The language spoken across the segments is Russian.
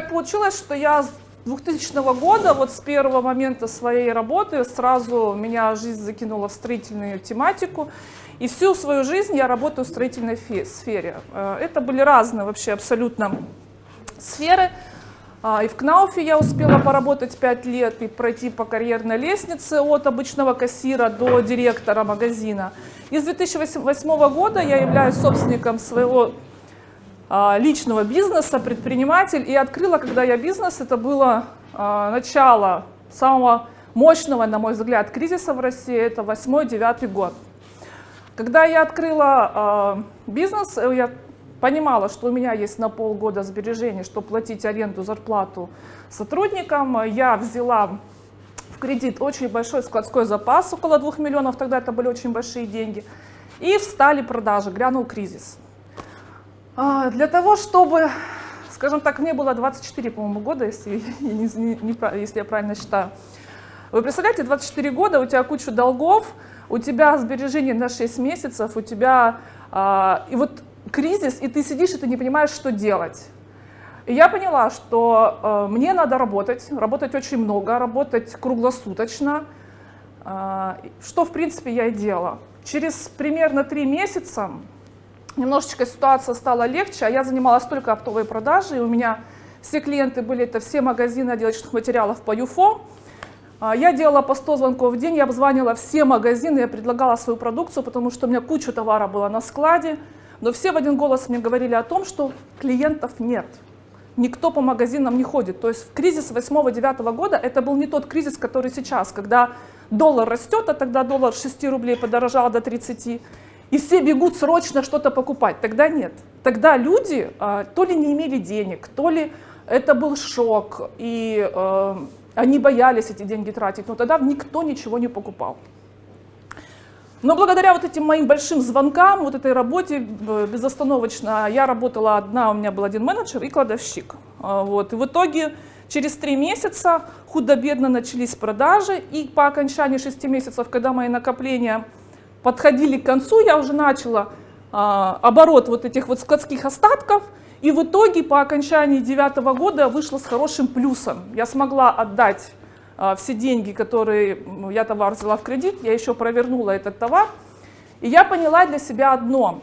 так получилось, что я с 2000 года, вот с первого момента своей работы, сразу меня жизнь закинула в строительную тематику. И всю свою жизнь я работаю в строительной сфере. Э, это были разные вообще абсолютно сферы. А, и в Кнауфе я успела поработать 5 лет и пройти по карьерной лестнице от обычного кассира до директора магазина. И с 2008 года я являюсь собственником своего личного бизнеса, предприниматель. И открыла, когда я бизнес, это было а, начало самого мощного, на мой взгляд, кризиса в России, это 8-9 год. Когда я открыла бизнес, я понимала, что у меня есть на полгода сбережений, чтобы платить аренду, зарплату сотрудникам. Я взяла в кредит очень большой складской запас, около 2 миллионов, тогда это были очень большие деньги. И встали продажи, грянул кризис. А, для того, чтобы, скажем так, мне было 24, по-моему, года, если, если я правильно считаю. Вы представляете, 24 года, у тебя куча долгов, у тебя сбережения на 6 месяцев, у тебя... А, и вот кризис, и ты сидишь, и ты не понимаешь, что делать. И я поняла, что э, мне надо работать, работать очень много, работать круглосуточно, э, что, в принципе, я и делала. Через примерно три месяца немножечко ситуация стала легче, а я занималась только оптовой продажей, и у меня все клиенты были, это все магазины отделочных материалов по ЮФО. Э, я делала по 100 звонков в день, я обзванивала все магазины, я предлагала свою продукцию, потому что у меня куча товара была на складе, но все в один голос мне говорили о том, что клиентов нет. Никто по магазинам не ходит. То есть в кризис 8-9 года это был не тот кризис, который сейчас, когда доллар растет, а тогда доллар 6 рублей подорожал до 30, и все бегут срочно что-то покупать. Тогда нет. Тогда люди а, то ли не имели денег, то ли это был шок, и э, они боялись эти деньги тратить, но тогда никто ничего не покупал. Но благодаря вот этим моим большим звонкам, вот этой работе безостановочно, я работала одна, у меня был один менеджер и кладовщик. А, вот. И в итоге через три месяца худо-бедно начались продажи, и по окончании шести месяцев, когда мои накопления подходили к концу, я уже начала а, оборот вот этих вот складских остатков, и в итоге по окончании девятого года вышла с хорошим плюсом. Я смогла отдать а, все деньги, которые я товар взяла в кредит, я еще провернула этот товар. И я поняла для себя одно.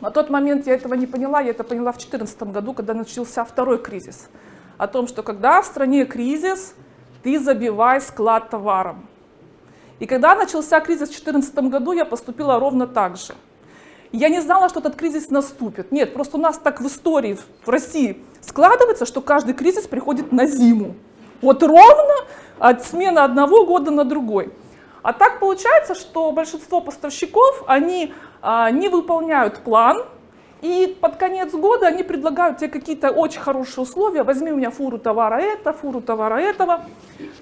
На тот момент я этого не поняла, я это поняла в 2014 году, когда начался второй кризис. О том, что когда в стране кризис, ты забивай склад товаром. И когда начался кризис в 2014 году, я поступила ровно так же. Я не знала, что этот кризис наступит. Нет, просто у нас так в истории в России складывается, что каждый кризис приходит на зиму. Вот ровно от смены одного года на другой. А так получается, что большинство поставщиков, они а, не выполняют план, и под конец года они предлагают тебе какие-то очень хорошие условия. Возьми у меня фуру товара это, фуру товара этого,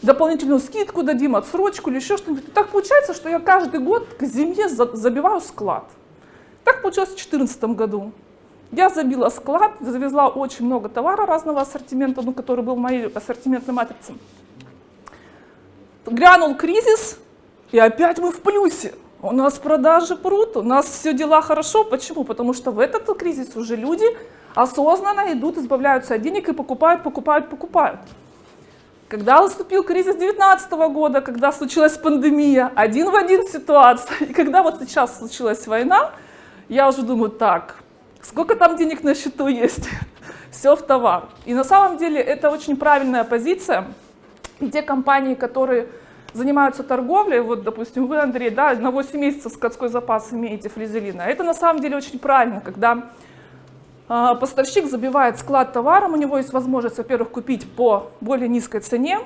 дополнительную скидку дадим, отсрочку или еще что-нибудь. Так получается, что я каждый год к зиме забиваю склад. Так получилось в 2014 году. Я забила склад, завезла очень много товара разного ассортимента, ну, который был в моей ассортиментной матрице. Грянул кризис, и опять мы в плюсе. У нас продажи прут, у нас все дела хорошо. Почему? Потому что в этот кризис уже люди осознанно идут, избавляются от денег и покупают, покупают, покупают. Когда наступил кризис 2019 года, когда случилась пандемия, один в один ситуация, и когда вот сейчас случилась война, я уже думаю, так, сколько там денег на счету есть, все в товар. И на самом деле это очень правильная позиция. И те компании, которые занимаются торговлей, вот, допустим, вы, Андрей, да, на 8 месяцев скотской запас имеете флизелина, это на самом деле очень правильно, когда э, поставщик забивает склад товаром, у него есть возможность, во-первых, купить по более низкой цене,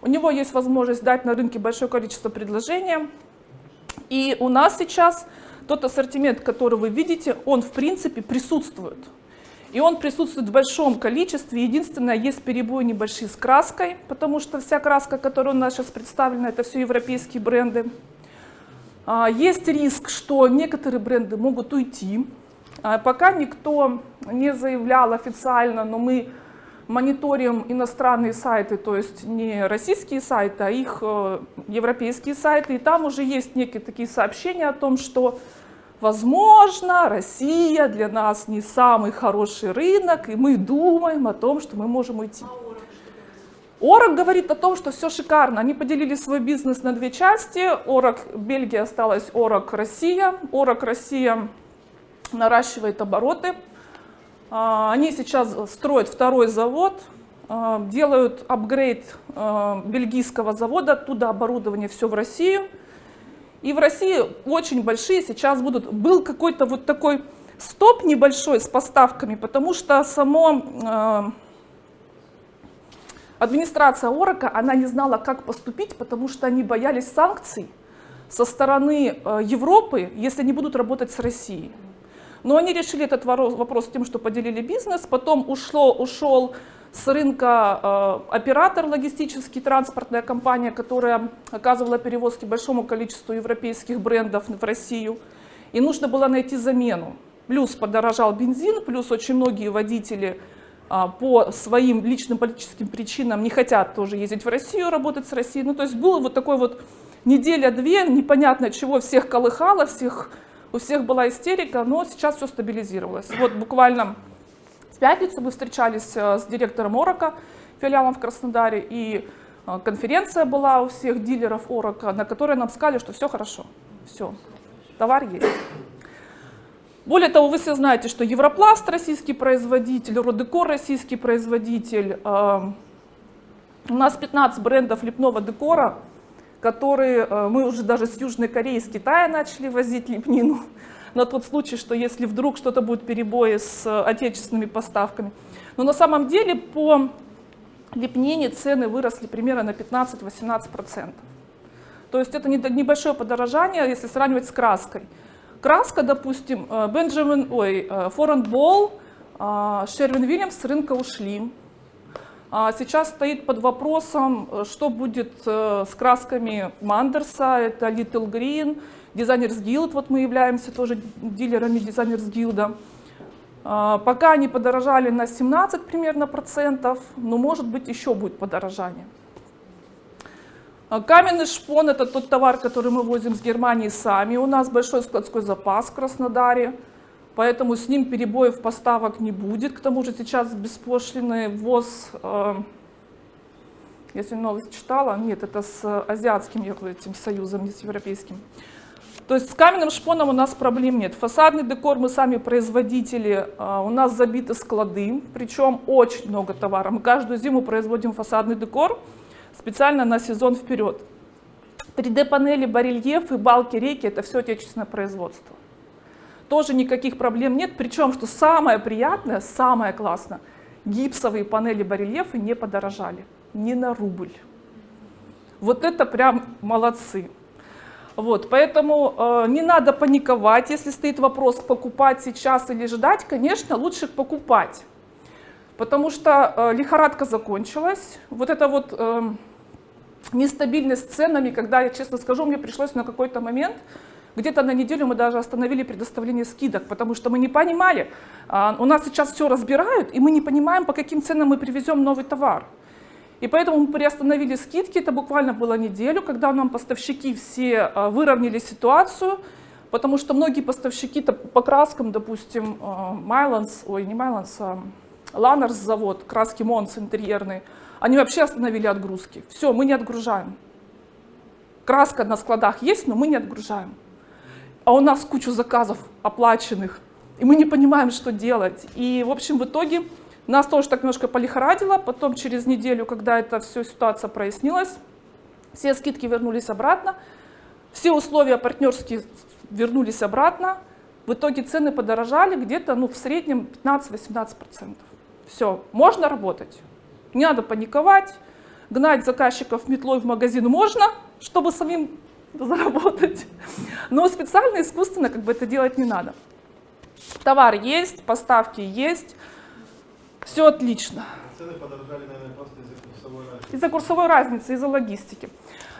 у него есть возможность дать на рынке большое количество предложений, и у нас сейчас тот ассортимент, который вы видите, он в принципе присутствует. И он присутствует в большом количестве. Единственное, есть перебои небольшие с краской, потому что вся краска, которая у нас сейчас представлена, это все европейские бренды. А, есть риск, что некоторые бренды могут уйти. А, пока никто не заявлял официально, но мы мониторим иностранные сайты, то есть не российские сайты, а их э, европейские сайты. И там уже есть некие такие сообщения о том, что возможно, Россия для нас не самый хороший рынок, и мы думаем о том, что мы можем уйти. Орок говорит о том, что все шикарно. Они поделили свой бизнес на две части. Орок Бельгия осталась Орок Россия. Орок Россия наращивает обороты. А, они сейчас строят второй завод, а, делают апгрейд а, бельгийского завода, оттуда оборудование все в Россию. И в России очень большие сейчас будут, был какой-то вот такой стоп небольшой с поставками, потому что само администрация Орока, она не знала, как поступить, потому что они боялись санкций со стороны Европы, если они будут работать с Россией. Но они решили этот вопрос тем, что поделили бизнес, потом ушло, ушел с рынка э, оператор логистический, транспортная компания, которая оказывала перевозки большому количеству европейских брендов в Россию. И нужно было найти замену. Плюс подорожал бензин, плюс очень многие водители э, по своим личным политическим причинам не хотят тоже ездить в Россию, работать с Россией. Ну, то есть было вот такой вот неделя-две, непонятно чего, всех колыхало, всех у всех была истерика, но сейчас все стабилизировалось. Вот буквально в пятницу мы встречались э, с директором Орока, филиалом в Краснодаре, и э, конференция была у всех дилеров Орока, на которой нам сказали, что все хорошо, все, товар есть. Более того, вы все знаете, что Европласт российский производитель, Родекор российский производитель. Э, у нас 15 брендов лепного декора, которые э, мы уже даже с Южной Кореи, с Китая начали возить лепнину, на тот случай, что если вдруг что-то будет перебои с э, отечественными поставками. Но на самом деле по лепнине цены выросли примерно на 15-18%. То есть это небольшое подорожание, если сравнивать с краской. Краска, допустим, Бенджамин, ой, Форен Болл, Шервин Вильямс с рынка ушли. А сейчас стоит под вопросом, э, что будет э, с красками Мандерса, это Little Green, Designers Guild, вот мы являемся тоже дилерами Designers Guild. А, пока они подорожали на 17 примерно процентов, но может быть еще будет подорожание. А, каменный шпон это тот товар, который мы возим с Германии сами. У нас большой складской запас в Краснодаре поэтому с ним перебоев поставок не будет. К тому же сейчас беспошлиный ввоз, э, если новость читала, нет, это с азиатским этим союзом, не с европейским. То есть с каменным шпоном у нас проблем нет. Фасадный декор мы сами производители, э, у нас забиты склады, причем очень много товара. Мы каждую зиму производим фасадный декор специально на сезон вперед. 3D-панели, барельефы, балки, рейки – это все отечественное производство тоже никаких проблем нет. Причем, что самое приятное, самое классное, гипсовые панели барельефы не подорожали ни на рубль. Вот это прям молодцы. Вот, поэтому э, не надо паниковать, если стоит вопрос покупать сейчас или ждать, конечно, лучше покупать. Потому что э, лихорадка закончилась. Вот эта вот э, нестабильность с ценами, когда, я честно скажу, мне пришлось на какой-то момент где-то на неделю мы даже остановили предоставление скидок, потому что мы не понимали, а, у нас сейчас все разбирают, и мы не понимаем, по каким ценам мы привезем новый товар. И поэтому мы приостановили скидки, это буквально было неделю, когда нам поставщики все а, выровняли ситуацию, потому что многие поставщики по краскам, допустим, Майланс, ой, не Майланс, а Ланнерс завод, краски Монс интерьерные, они вообще остановили отгрузки. Все, мы не отгружаем. Краска на складах есть, но мы не отгружаем а у нас кучу заказов оплаченных, и мы не понимаем, что делать. И, в общем, в итоге нас тоже так немножко полихорадило, потом через неделю, когда эта вся ситуация прояснилась, все скидки вернулись обратно, все условия партнерские вернулись обратно, в итоге цены подорожали где-то ну, в среднем 15-18%. Все, можно работать, не надо паниковать, гнать заказчиков метлой в магазин можно, чтобы самим заработать. Но специально, искусственно как бы это делать не надо. Товар есть, поставки есть, все отлично. Цены подорожали, наверное, просто из-за курсовой разницы. Из-за курсовой разницы, из-за логистики.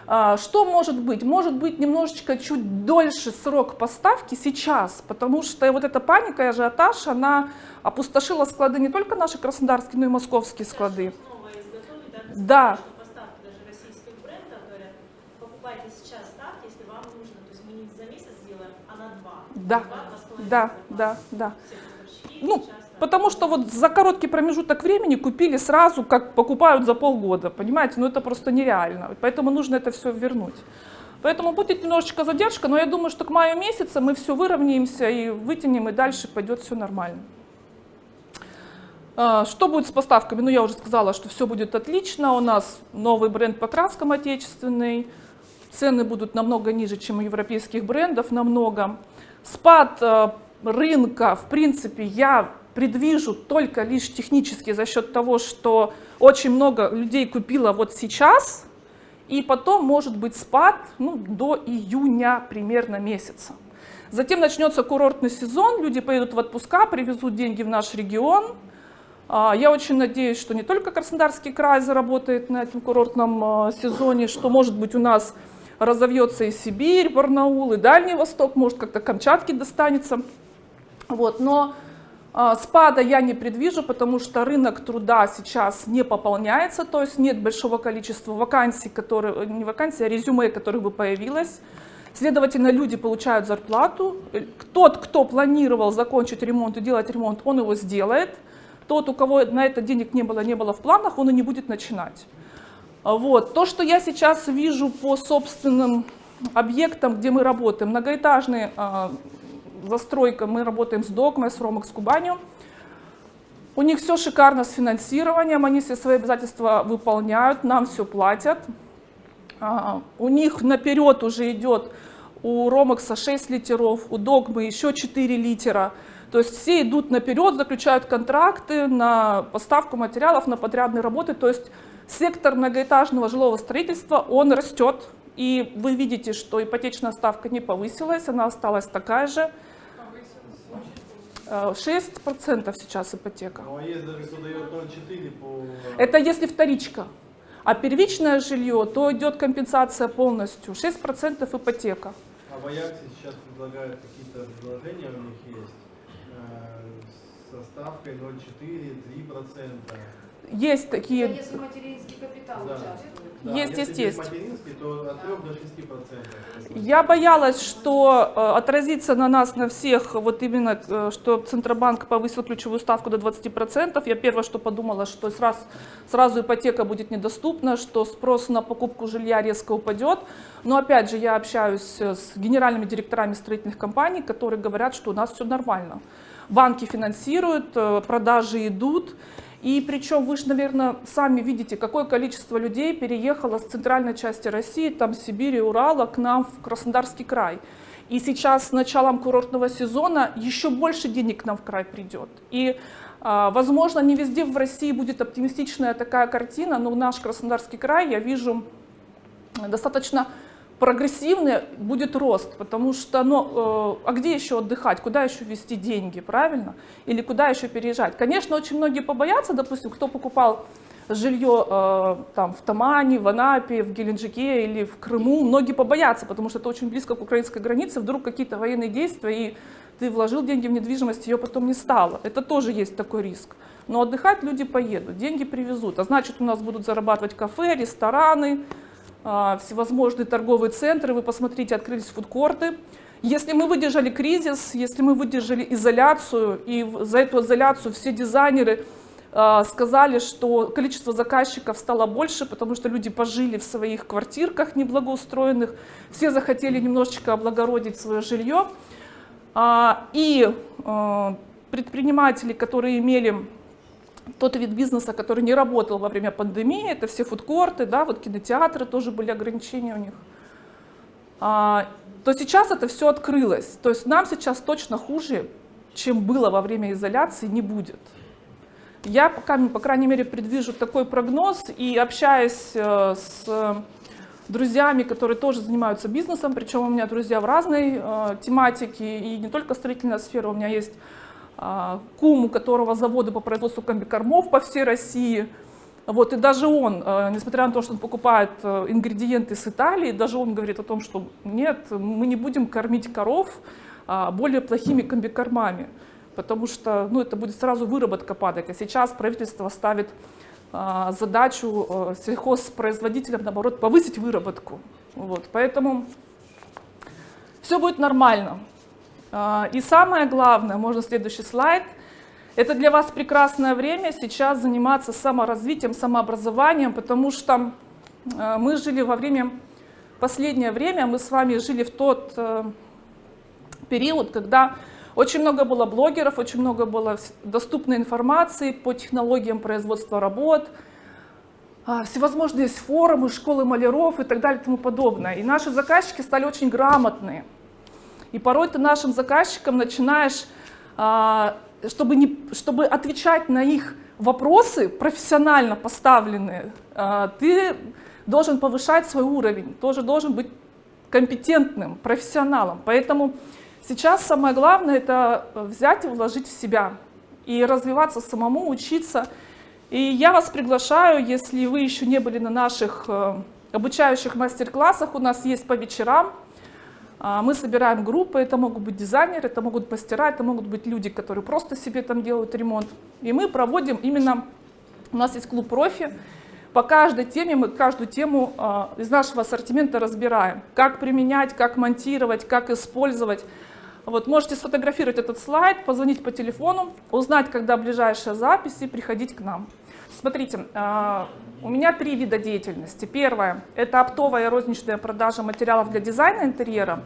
А, что может быть? Может быть немножечко чуть дольше срок поставки сейчас, потому что вот эта паника и ажиотаж, она опустошила склады не только наши краснодарские, но и московские склады. Да. Да, да, да, да. Ну, потому что вот за короткий промежуток времени купили сразу, как покупают за полгода, понимаете? Ну это просто нереально, поэтому нужно это все вернуть. Поэтому будет немножечко задержка, но я думаю, что к маю месяца мы все выровняемся и вытянем, и дальше пойдет все нормально. А, Что будет с поставками? Ну, я уже сказала, что все будет отлично. У нас новый бренд по краскам отечественный. Цены будут намного ниже, чем у европейских брендов, намного. Спад э, рынка, в принципе, я предвижу только лишь технически за счет того, что очень много людей купило вот сейчас, и потом может быть спад ну, до июня примерно месяца. Затем начнется курортный сезон, люди поедут в отпуска, привезут деньги в наш регион. А, Я очень надеюсь, что не только Краснодарский край заработает на этом курортном а, сезоне, что, может быть, у нас разовьется и Сибирь, Барнаул, и Дальний Восток, может, как-то Камчатке достанется. Вот, но а, спада я не предвижу, потому что рынок труда сейчас не пополняется, то есть нет большого количества вакансий, которые, не вакансий, а резюме, которых бы появилось. Следовательно, люди получают зарплату. Тот, кто планировал закончить ремонт и делать ремонт, он его сделает. Тот, у кого на это денег не было, не было в планах, он и не будет начинать. Вот. То, что я сейчас вижу по собственным объектам, где мы работаем, многоэтажные а, застройка, мы работаем с Догмой, с Ромакс Кубанью. У них все шикарно с финансированием, они все свои обязательства выполняют, нам все платят. А, У них наперед уже идет у Ромакса 6 литеров, у Догмы еще 4 литера. То есть все идут наперед, заключают контракты на поставку материалов, на подрядные работы. То есть сектор многоэтажного жилого строительства, он растет. И вы видите, что ипотечная ставка не повысилась, она осталась такая же. Э, 6% сейчас ипотека. Ну а даже кто дает 0,4 по... Это если вторичка. А первичное жилье, то идет компенсация полностью. 6% ипотека. А в Аяксе сейчас предлагают какие-то предложения, у них есть, э, со ставкой 0,4, 3%. Есть такие, Это если материнский капитал Да. участвует. Да, Есть, есть, если есть. материнской, то от 3 до 6%. Я боялась, что э, отразится на нас, на всех, вот именно, э, что Центробанк повысил ключевую ставку до 20%. Я первое, что подумала, что сразу, сразу ипотека будет недоступна, что спрос на покупку жилья резко упадет. Но опять же, я общаюсь с генеральными директорами строительных компаний, которые говорят, что у нас все нормально. Банки финансируют, э, продажи идут. И причем вы же, наверное, сами видите, какое количество людей переехало с центральной части России, там Сибири, Урала, к нам в Краснодарский край. И сейчас с началом курортного сезона еще больше денег к нам в край придет. И, а, возможно, не везде в России будет оптимистичная такая картина, но наш Краснодарский край я вижу достаточно прогрессивный будет рост, потому что, ну, э, а где еще отдыхать, куда еще вести деньги, правильно? Или куда еще переезжать? Конечно, очень многие побоятся, допустим, кто покупал жилье э, там, в Тамане, в Анапе, в Геленджике или в Крыму, многие побоятся, потому что это очень близко к украинской границе, вдруг какие-то военные действия, и ты вложил деньги в недвижимость, ее потом не стало. Это тоже есть такой риск. Но отдыхать люди поедут, деньги привезут, а значит у нас будут зарабатывать кафе, рестораны, а, всевозможные торговые центры, вы посмотрите, открылись фудкорты. Если мы выдержали кризис, если мы выдержали изоляцию, и за эту изоляцию все дизайнеры а, сказали, что количество заказчиков стало больше, потому что люди пожили в своих квартирках неблагоустроенных, все захотели немножечко облагородить свое жилье. А, И а, предприниматели, которые имели тот вид бизнеса, который не работал во время пандемии, это все фудкорты, да, вот кинотеатры тоже были ограничения у них, а, то сейчас это все открылось. То есть нам сейчас точно хуже, чем было во время изоляции, не будет. Я пока, по крайней мере, предвижу такой прогноз и общаясь э, с друзьями, которые тоже занимаются бизнесом, причем у меня друзья в разной э, тематике, и не только строительная сфера, у меня есть кум, у которого заводы по производству комбикормов по всей России. Вот, и даже он, э, несмотря на то, что он покупает э, ингредиенты с Италии, даже он говорит о том, что нет, мы не будем кормить коров а, более плохими комбикормами, потому что ну, это будет сразу выработка падать. А сейчас правительство ставит а, задачу э, сельхозпроизводителям, наоборот, повысить выработку. Вот, поэтому все будет нормально. А, И самое главное, можно следующий слайд, это для вас прекрасное время сейчас заниматься саморазвитием, самообразованием, потому что э, мы жили во время, последнее время мы с вами жили в тот э, период, когда очень много было блогеров, очень много было доступной информации по технологиям производства работ, а, всевозможные форумы, школы маляров и так далее и тому подобное. И наши заказчики стали очень грамотные. И порой ты нашим заказчикам начинаешь, а, чтобы, не, чтобы отвечать на их вопросы, профессионально поставленные, а, ты должен повышать свой уровень, тоже должен быть компетентным, профессионалом. Поэтому сейчас самое главное это взять и вложить в себя и развиваться самому, учиться. И я вас приглашаю, если вы еще не были на наших э, обучающих мастер-классах, у нас есть по вечерам. А, Мы собираем группы, это могут быть дизайнеры, это могут мастера, это могут быть люди, которые просто себе там делают ремонт. И мы проводим именно, у нас есть клуб профи, по каждой теме мы каждую тему а, из нашего ассортимента разбираем. Как применять, как монтировать, как использовать. Вот, можете сфотографировать этот слайд, позвонить по телефону, узнать, когда ближайшая запись и приходить к нам. Смотрите, а, у меня три вида деятельности. Первое – это оптовая и розничная продажа материалов для дизайна интерьера.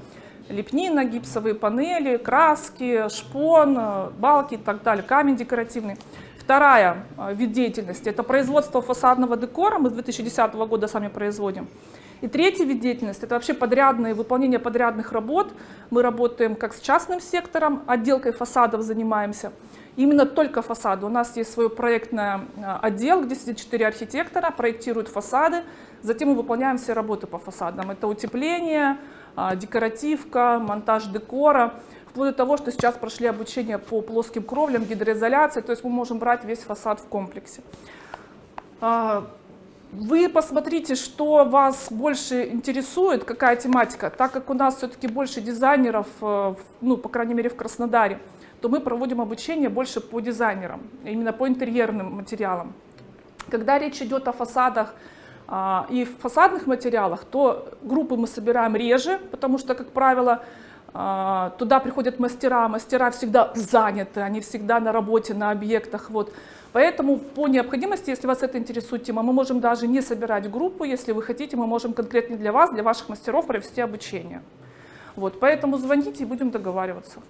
Лепнина, гипсовые панели, краски, шпон, э, балки и так далее, камень декоративный. Вторая э, вид деятельности – это производство фасадного декора. Мы с 2010 года сами производим. И третий вид деятельности – это вообще подрядные, выполнение подрядных работ. Мы работаем как с частным сектором, отделкой фасадов занимаемся. Именно только фасады. У нас есть свой проектный э, отдел, где сидят четыре архитектора, проектируют фасады. Затем мы выполняем все работы по фасадам. Это утепление, а, декоративка, монтаж декора. Вплоть до того, что сейчас прошли обучение по плоским кровлям, гидроизоляции. То есть мы можем брать весь фасад в комплексе. Вы посмотрите, что вас больше интересует, какая тематика. Так как у нас все-таки больше дизайнеров, э, ну, по крайней мере, в Краснодаре, то мы проводим обучение больше по дизайнерам, именно по интерьерным материалам. Когда речь идет о фасадах а, и фасадных материалах, то группы мы собираем реже, потому что, как правило, а, туда приходят мастера, мастера всегда заняты, они всегда на работе, на объектах. Вот. Поэтому по необходимости, если вас это интересует тема, мы можем даже не собирать группу, если вы хотите, мы можем конкретно для вас, для ваших мастеров провести обучение. Вот. Поэтому звоните и будем договариваться.